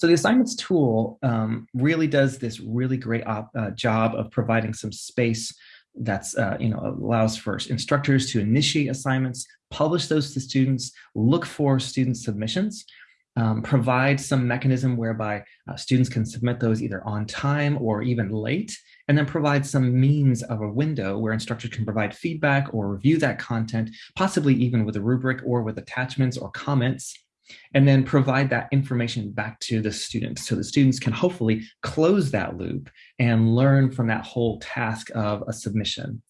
So the assignments tool um, really does this really great op, uh, job of providing some space that's, uh, you know, allows for instructors to initiate assignments, publish those to students, look for student submissions, um, provide some mechanism whereby uh, students can submit those either on time or even late, and then provide some means of a window where instructors can provide feedback or review that content, possibly even with a rubric or with attachments or comments and then provide that information back to the students so the students can hopefully close that loop and learn from that whole task of a submission